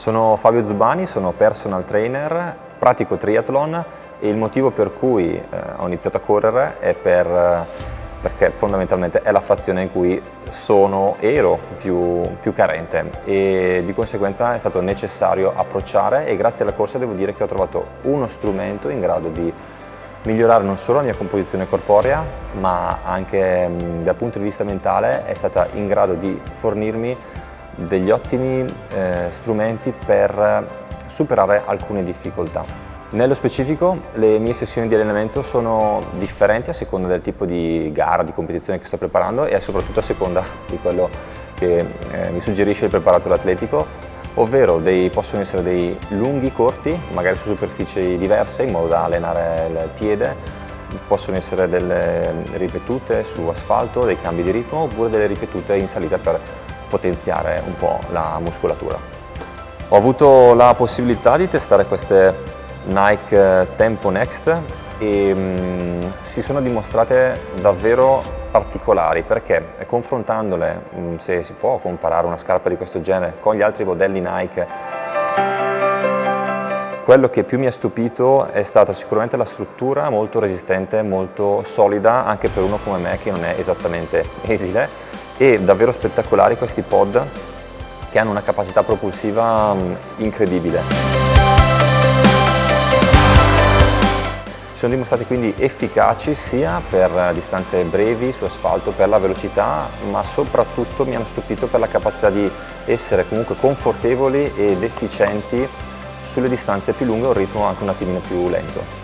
Sono Fabio Zubani, sono personal trainer, pratico triathlon. E il motivo per cui eh, ho iniziato a correre è per, perché fondamentalmente è la frazione in cui sono, ero più, più carente. E di conseguenza è stato necessario approcciare e grazie alla corsa devo dire che ho trovato uno strumento in grado di migliorare non solo la mia composizione corporea ma anche mh, dal punto di vista mentale è stata in grado di fornirmi degli ottimi eh, strumenti per superare alcune difficoltà. Nello specifico le mie sessioni di allenamento sono differenti a seconda del tipo di gara, di competizione che sto preparando e soprattutto a seconda di quello che eh, mi suggerisce il preparato atletico, ovvero dei, possono essere dei lunghi corti, magari su superfici diverse in modo da allenare il piede, possono essere delle ripetute su asfalto, dei cambi di ritmo oppure delle ripetute in salita per potenziare un po' la muscolatura. Ho avuto la possibilità di testare queste Nike Tempo Next e mh, si sono dimostrate davvero particolari perché confrontandole, mh, se si può comparare una scarpa di questo genere con gli altri modelli Nike, quello che più mi ha stupito è stata sicuramente la struttura molto resistente, molto solida anche per uno come me che non è esattamente esile e davvero spettacolari questi pod che hanno una capacità propulsiva mm, incredibile. Sono dimostrati quindi efficaci sia per distanze brevi su asfalto, per la velocità, ma soprattutto mi hanno stupito per la capacità di essere comunque confortevoli ed efficienti sulle distanze più lunghe a un ritmo anche un attimino più lento.